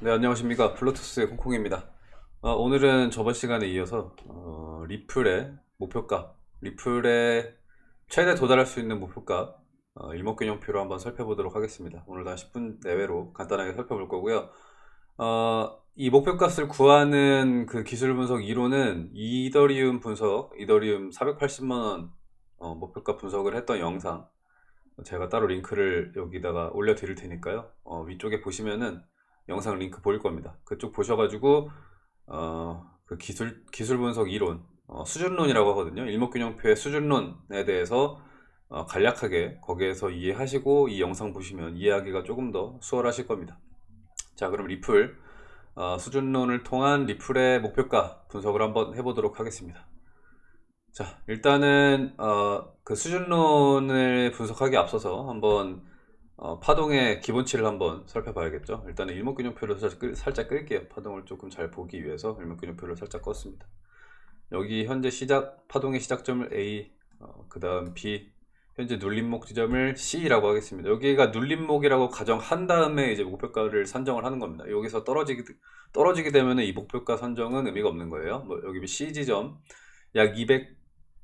네, 안녕하십니까. 블루투스의 콩콩입니다. 어, 오늘은 저번 시간에 이어서 어, 리플의 목표값, 리플의 최대 도달할 수 있는 목표값 어, 일목균형표로 한번 살펴보도록 하겠습니다. 오늘도 한 10분 내외로 간단하게 살펴볼 거고요. 어, 이 목표값을 구하는 그 기술 분석 이론은 이더리움 분석, 이더리움 480만원 어, 목표값 분석을 했던 영상 제가 따로 링크를 여기다가 올려 드릴 테니까요. 어, 위쪽에 보시면은 영상 링크 보일 겁니다. 그쪽 보셔가지고 어, 그 기술 기술 분석 이론 어, 수준론이라고 하거든요. 일목균형표의 수준론에 대해서 어, 간략하게 거기에서 이해하시고 이 영상 보시면 이해하기가 조금 더 수월하실 겁니다. 자, 그럼 리플 어, 수준론을 통한 리플의 목표가 분석을 한번 해보도록 하겠습니다. 자, 일단은 어, 그 수준론을 분석하기 앞서서 한번 어, 파동의 기본치를 한번 살펴봐야겠죠. 일단은 일목균형표를 살짝, 끌, 살짝 끌게요. 파동을 조금 잘 보기 위해서 일목균형표를 살짝 껐습니다. 여기 현재 시작 파동의 시작점을 A, 어, 그 다음 B, 현재 눌림목 지점을 C라고 하겠습니다. 여기가 눌림목이라고 가정한 다음에 이제 목표가를 산정을 하는 겁니다. 여기서 떨어지게 떨어지게 되면 이 목표가 선정은 의미가 없는 거예요. 뭐 여기 C 지점 약 200,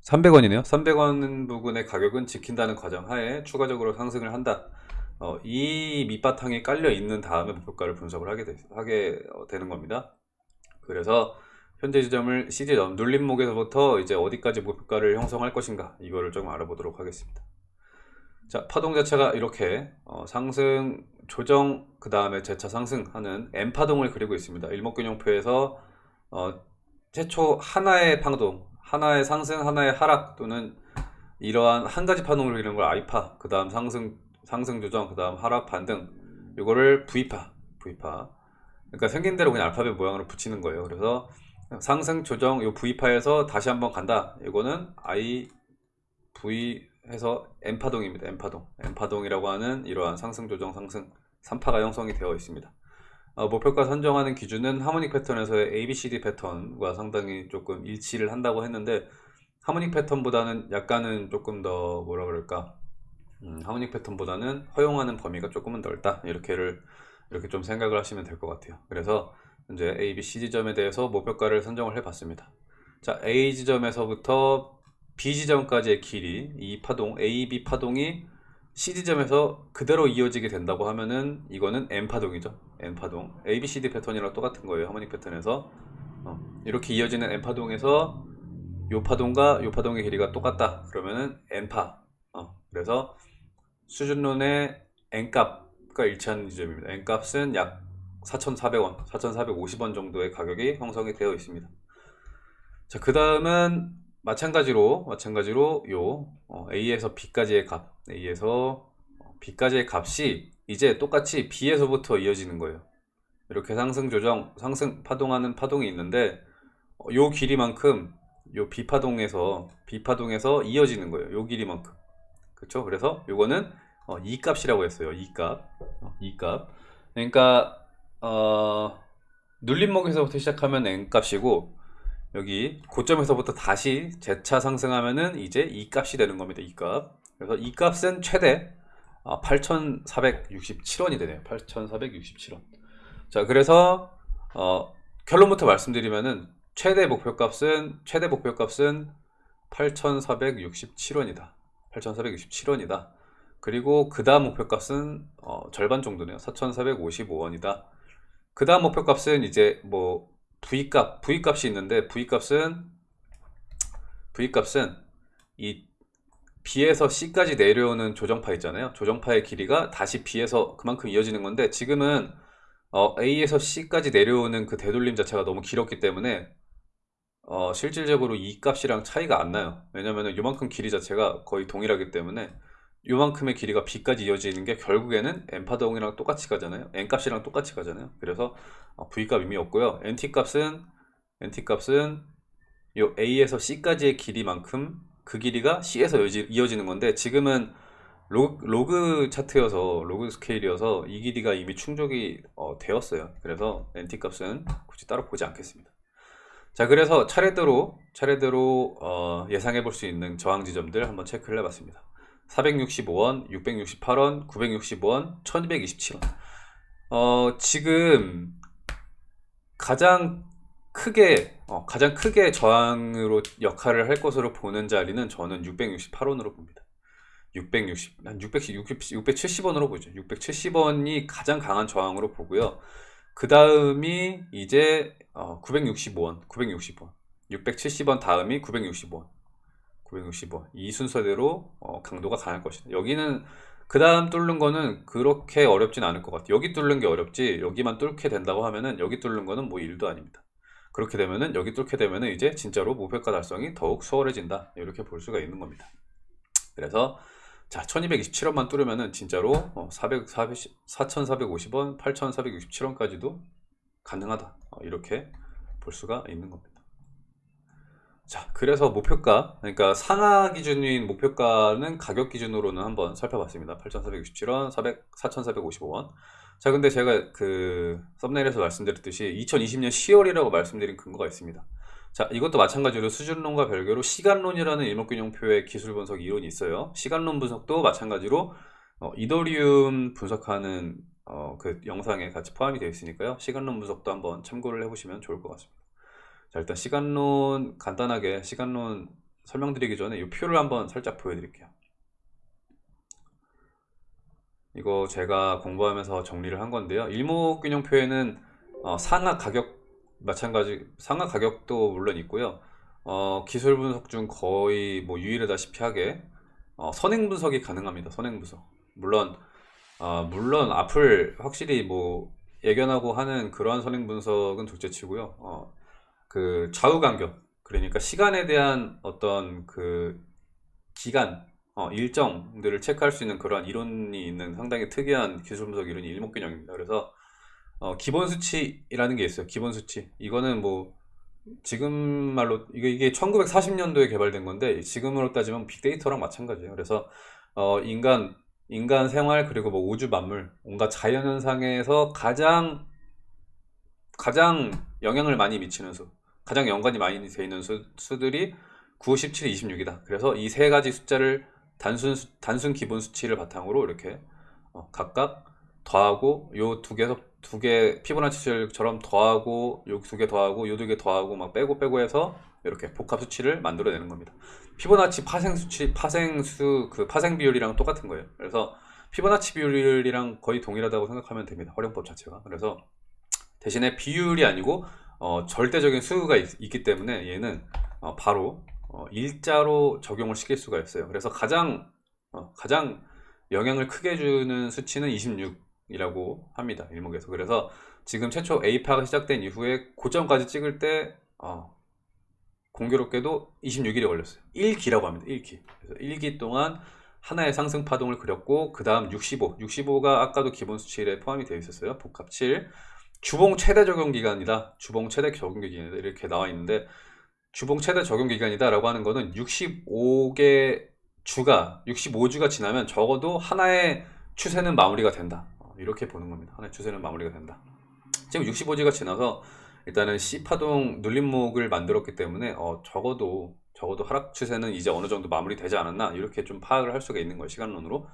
300원이네요. 300원 부근의 가격은 지킨다는 과정하에 추가적으로 상승을 한다. 어, 이 밑바탕에 깔려 있는 다음에 목표가를 분석을 하게, 되, 하게 어, 되는 겁니다. 그래서 현재 지점을 C지점 눌림목에서부터 이제 어디까지 목표가를 형성할 것인가 이거를 좀 알아보도록 하겠습니다. 자 파동 자체가 이렇게 어, 상승 조정 그 다음에 재차 상승하는 M 파동을 그리고 있습니다. 일목균형표에서 어, 최초 하나의 파동 하나의 상승 하나의 하락 또는 이러한 한 가지 파동을 그리는 걸 I파 그 다음 상승 상승 조정 그 다음 하락 반등 이거를 V파 V파. 그러니까 생긴 대로 그냥 알파벳 모양으로 붙이는 거예요. 그래서 상승 조정 요 V파에서 다시 한번 간다. 이거는 I V 해서 M파동입니다. M파동. M파동이라고 하는 이러한 상승 조정 상승 3파가 형성이 되어 있습니다. 어, 목표가 선정하는 기준은 하모닉 패턴에서의 ABCD 패턴과 상당히 조금 일치를 한다고 했는데 하모닉 패턴보다는 약간은 조금 더 뭐라 그럴까 음, 하모닉 패턴보다는 허용하는 범위가 조금은 넓다. 이렇게를 이렇게 좀 생각을 하시면 될 것 같아요. 그래서 이제 A, B, C 지점에 대해서 목표가를 선정을 해 봤습니다. 자 A 지점에서부터 B 지점까지의 길이 이 파동 A, B 파동이 C 지점에서 그대로 이어지게 된다고 하면은 이거는 M 파동이죠. M 파동. A, B, C, D 패턴이랑 똑같은 거예요 하모닉 패턴에서. 어, 이렇게 이어지는 M 파동에서 요 파동과 요 파동의 길이가 똑같다. 그러면은 N파. 어, 그래서 수준론의 N값과 일치하는 지점입니다. N값은 약 4,400원, 4,450원 정도의 가격이 형성이 되어 있습니다. 자, 그 다음은 마찬가지로, 마찬가지로 요 어, A에서 B까지의 값, A에서 B까지의 값이 이제 똑같이 B에서부터 이어지는 거예요. 이렇게 상승 조정, 상승 파동하는 파동이 있는데 어, 요 길이만큼 요 B파동에서 B파동에서 이어지는 거예요. 요 길이만큼. 그렇죠? 그래서 요거는 어, 이 값이라고 했어요. 이 값. 어, 이 값. 그러니까 어, 눌림목에서부터 시작하면 n 값이고 여기 고점에서부터 다시 재차 상승하면은 이제 이 값이 되는 겁니다. 이 값. 그래서 이 값은 최대 어, 8,467원이 되네요. 8,467원. 자, 그래서 어, 결론부터 말씀드리면은 최대 목표값은 최대 목표값은 8,467원이다. 8,467원이다. 그리고 그 다음 목표값은 어, 절반 정도네요. 4,455원이다. 그 다음 목표값은 이제 뭐 V값, V값이 있는데 V값은 V값은 이 B에서 C까지 내려오는 조정파 있잖아요. 조정파의 길이가 다시 B에서 그만큼 이어지는 건데 지금은 어, A에서 C까지 내려오는 그 되돌림 자체가 너무 길었기 때문에 어, 실질적으로 이 값이랑 차이가 안 나요. 왜냐면 이만큼 길이 자체가 거의 동일하기 때문에 이만큼의 길이가 B까지 이어지는 게 결국에는 N파동이랑 똑같이 가잖아요. N값이랑 똑같이 가잖아요. 그래서 어, V값 의미 없고요. NT값은 NT값은 요 A에서 C까지의 길이만큼 그 길이가 C에서 이어지 는 건데 지금은 로그, 로그 차트여서 로그 스케일이어서 이 길이가 이미 충족이 어, 되었어요. 그래서 NT값은 굳이 따로 보지 않겠습니다. 자 그래서 차례대로 차례대로 어, 예상해 볼 수 있는 저항 지점들 한번 체크를 해봤습니다 465원, 668원, 965원, 1227원 어, 지금 가장 크게 어, 가장 크게 저항으로 역할을 할 것으로 보는 자리는 저는 668원으로 봅니다. 660, 한 660, 670원으로 보죠. 670원이 가장 강한 저항으로 보고요. 그 다음이 이제 어, 965원, 960원, 670원 다음이 960원, 960원 이 순서대로 어, 강도가 강할 것이다. 여기는 그 다음 뚫는 거는 그렇게 어렵진 않을 것 같아요. 여기 뚫는 게 어렵지 여기만 뚫게 된다고 하면은 여기 뚫는 거는 뭐 일도 아닙니다. 그렇게 되면은 여기 뚫게 되면은 이제 진짜로 목표가 달성이 더욱 수월해진다. 이렇게 볼 수가 있는 겁니다. 그래서 자 1227원만 뚫으면은 진짜로 어, 400, 400, 4450원, 8467원까지도 가능하다. 어, 이렇게 볼 수가 있는 겁니다. 자, 그래서 목표가, 그러니까 상하 기준인 목표가는 가격 기준으로는 한번 살펴봤습니다. 8,467원, 400, 4,455원. 자, 근데 제가 그 썸네일에서 말씀드렸듯이 2020년 10월이라고 말씀드린 근거가 있습니다. 자, 이것도 마찬가지로 수준론과 별개로 시간론이라는 일목균형표의 기술 분석 이론이 있어요. 시간론 분석도 마찬가지로 어, 이더리움 분석하는 어, 그 영상에 같이 포함이 되어 있으니까요. 시간론 분석도 한번 참고를 해보시면 좋을 것 같습니다. 자, 일단 시간론 간단하게 시간론 설명드리기 전에 이 표를 한번 살짝 보여드릴게요. 이거 제가 공부하면서 정리를 한 건데요. 일목균형표에는 어, 상하 가격 마찬가지 상하 가격도 물론 있고요. 어, 기술 분석 중 거의 뭐 유일하다시피 하게 어, 선행 분석이 가능합니다. 선행 분석. 물론 어, 물론 앞을 확실히 뭐 예견하고 하는 그러한 선행 분석은 둘째치고요. 어, 그 좌우 간격 그러니까 시간에 대한 어떤 그 기간 어, 일정들을 체크할 수 있는 그러한 이론이 있는 상당히 특이한 기술 분석 이론이 일목균형입니다. 그래서 어, 기본 수치라는 게 있어요. 기본 수치. 이거는 뭐 지금 말로 이게 이게 1940년도에 개발된 건데 지금으로 따지면 빅데이터랑 마찬가지예요. 그래서 어, 인간 인간 생활 그리고 뭐 우주 만물 온갖 자연 현상에서 가장 가장 영향을 많이 미치는 수, 가장 연관이 많이 돼 있는 수, 수들이 9, 17, 26이다. 그래서 이 세 가지 숫자를 단순 수- 단순 기본 수치를 바탕으로 이렇게 어, 각각 더하고 요 두 개에서 두개 피보나치처럼 더하고 요 두 개 더하고 요 두 개 더하고 막 빼고 빼고 해서 이렇게 복합 수치를 만들어내는 겁니다. 피보나치 파생 수치 파생수 그 파생 비율이랑 똑같은 거예요. 그래서 피보나치 비율이랑 거의 동일하다고 생각하면 됩니다. 활용법 자체가. 그래서 대신에 비율이 아니고 어, 절대적인 수가 있, 기 때문에 얘는 어, 바로 어, 일자로 적용을 시킬 수가 있어요. 그래서 가장 어, 가장 영향을 크게 주는 수치는 26이라고 합니다. 일목에서. 그래서 지금 최초 A파가 시작된 이후에 고점까지 찍을 때 어, 공교롭게도 26일이 걸렸어요. 1기라고 합니다. 1기. 그래서 1기 동안 하나의 상승 파동을 그렸고 그 다음 65. 65가 아까도 기본 수치에 포함이 되어 있었어요. 복합 7. 주봉 최대 적용 기간이다. 주봉 최대 적용 기간이다. 이렇게 나와 있는데 주봉 최대 적용 기간이다 라고 하는 거는 65개 주가 65주가 지나면 적어도 하나의 추세는 마무리가 된다. 어, 이렇게 보는 겁니다. 하나의 추세는 마무리가 된다. 지금 65주가 지나서 일단은 C파동 눌림목을 만들었기 때문에 어, 적어도 적어도 하락 추세는 이제 어느 정도 마무리되지 않았나 이렇게 좀 파악을 할 수가 있는 거예요 시간론으로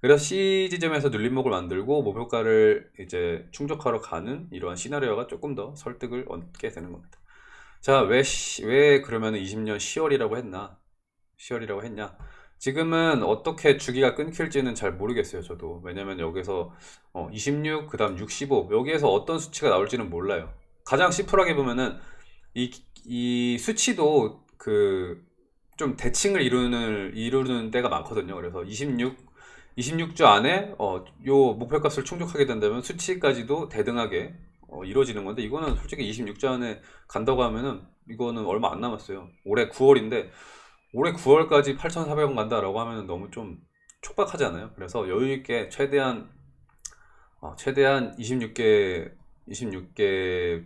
그래서 C 지점에서 눌림목을 만들고 목표가를 이제 충족하러 가는 이러한 시나리오가 조금 더 설득을 얻게 되는 겁니다 자 왜 왜 그러면 20년 10월이라고 했나? 10월이라고 했냐? 지금은 어떻게 주기가 끊길지는 잘 모르겠어요 저도. 왜냐면 여기서 어, 26 그 다음 65 여기에서 어떤 수치가 나올지는 몰라요. 가장 심플하게 보면은 이, 이 수치도 그 좀 대칭을 이루는 이루는 때가 많거든요. 그래서 26 26주 안에 어, 요 목표값을 충족하게 된다면 수치까지도 대등하게 어, 이루어지는 건데 이거는 솔직히 26주 안에 간다고 하면은 이거는 얼마 안 남았어요. 올해 9월인데 올해 9월까지 8,400원 간다라고 하면 너무 좀 촉박하잖아요. 그래서 여유 있게 최대한 어, 최대한 26개 26개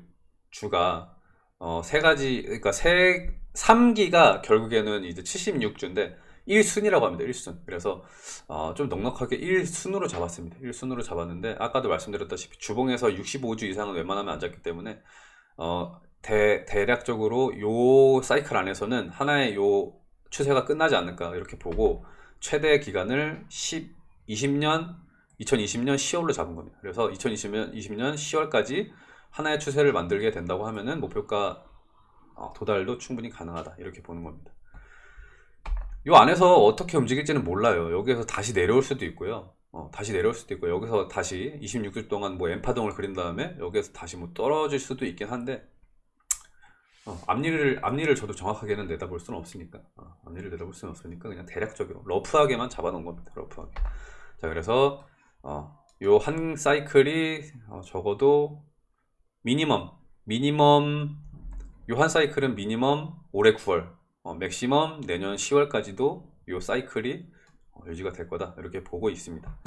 주가 어, 세 가지 그러니까 세 3기가 결국에는 이제 76주인데 1순위라고 합니다. 1순. 그래서 어, 좀 넉넉하게 1순으로 잡았습니다. 1순으로 잡았는데 아까도 말씀드렸다시피 주봉에서 65주 이상은 웬만하면 안 잡기 때문에 어, 대, 대략적으로 요 사이클 안에서는 하나의 요 추세가 끝나지 않을까 이렇게 보고 최대 기간을 10, 20년 2020년 10월로 잡은 겁니다. 그래서 2020년 20년 10월까지 하나의 추세를 만들게 된다고 하면은 목표가 어, 도달도 충분히 가능하다 이렇게 보는 겁니다. 요 안에서 어떻게 움직일지는 몰라요. 여기에서 다시 내려올 수도 있고요. 어, 다시 내려올 수도 있고 여기서 다시 26주 동안 뭐 엠파동을 그린 다음에 여기에서 다시 뭐 떨어질 수도 있긴 한데 어, 앞니를 앞니를 저도 정확하게는 내다볼 수는 없으니까 어, 앞니를 내다볼 수는 없으니까 그냥 대략적으로 러프하게만 잡아놓은 겁니다. 러프하게. 자 그래서 어, 요한 사이클이 어, 적어도 미니멈 미니멈 요 한 사이클은 미니멈 올해 9월 어, 맥시멈 내년 10월까지도 요 사이클이 어, 유지가 될 거다 이렇게 보고 있습니다.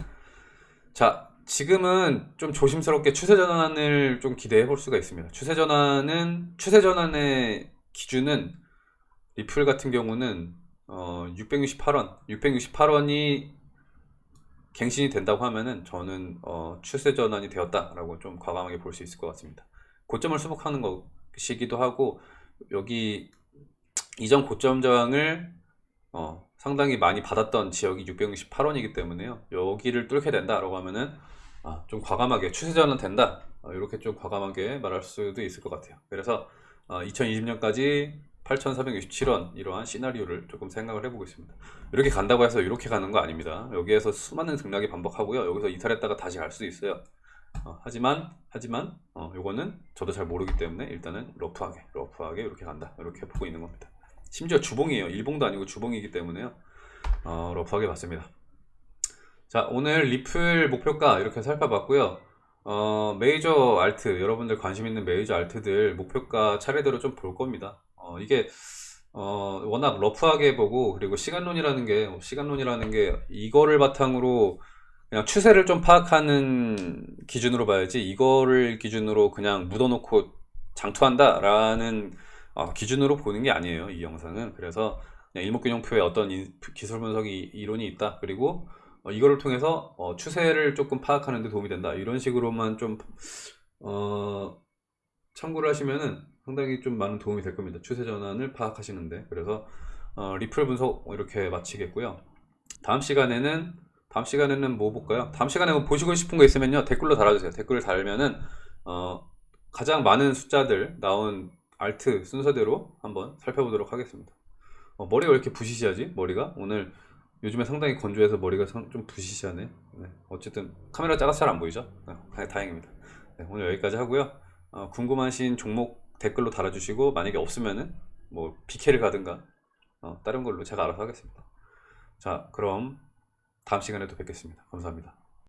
자, 지금은 좀 조심스럽게 추세 전환을 좀 기대해 볼 수가 있습니다. 추세 전환은 추세 전환의 기준은 리플 같은 경우는 어, 668원, 668원이 갱신이 된다고 하면은 저는 어, 추세 전환이 되었다라고 좀 과감하게 볼 수 있을 것 같습니다. 고점을 수복하는 것이기도 하고 여기 이전 고점 저항을 어, 상당히 많이 받았던 지역이 668원이기 때문에요. 여기를 뚫게 된다 라고 하면은 아, 좀 과감하게 추세전은 된다. 어, 이렇게 좀 과감하게 말할 수도 있을 것 같아요. 그래서 2020년까지 8,467원 이러한 시나리오를 조금 생각을 해보고 있습니다. 이렇게 간다고 해서 이렇게 가는 거 아닙니다. 여기에서 수많은 등락이 반복하고요. 여기서 이탈했다가 다시 갈 수도 있어요. 어, 하지만 하지만 어, 요거는 저도 잘 모르기 때문에 일단은 러프하게 러프하게 이렇게 간다 이렇게 보고 있는 겁니다. 심지어 주봉이에요. 일봉도 아니고 주봉이기 때문에요. 어, 러프하게 봤습니다. 자, 오늘 리플 목표가 이렇게 살펴봤고요. 어, 메이저 알트, 여러분들 관심 있는 메이저 알트들 목표가 차례대로 좀 볼 겁니다. 어, 이게 어, 워낙 러프하게 보고 그리고 시간론이라는 게 시간론이라는 게 이거를 바탕으로 그냥 추세를 좀 파악하는 기준으로 봐야지 이거를 기준으로 그냥 묻어놓고 장투한다 라는 어, 기준으로 보는 게 아니에요. 이 영상은. 그래서 일목균형표에 어떤 이- 기술 분석이 이론이 있다. 그리고 어, 이거를 통해서 어, 추세를 조금 파악하는 데 도움이 된다. 이런 식으로만 좀 어, 참고를 하시면은 상당히 좀 많은 도움이 될 겁니다. 추세 전환을 파악하시는데. 그래서 어, 리플 분석 이렇게 마치겠고요. 다음 시간에는 다음 시간에는 뭐 볼까요? 다음 시간에 뭐 보시고 싶은 거 있으면요 댓글로 달아주세요. 댓글을 달면은 어, 가장 많은 숫자들 나온 알트 순서대로 한번 살펴보도록 하겠습니다. 어, 머리가 왜 이렇게 부시시하지? 머리가 오늘 요즘에 상당히 건조해서 머리가 상- 좀 부시시하네. 네, 어쨌든 카메라 작아서 잘 안 보이죠? 네, 다행입니다. 네, 오늘 여기까지 하고요. 어, 궁금하신 종목 댓글로 달아주시고 만약에 없으면은 뭐 BK를 가든가 어, 다른 걸로 제가 알아서 하겠습니다. 자, 그럼 다음 시간에 또 뵙겠습니다. 감사합니다.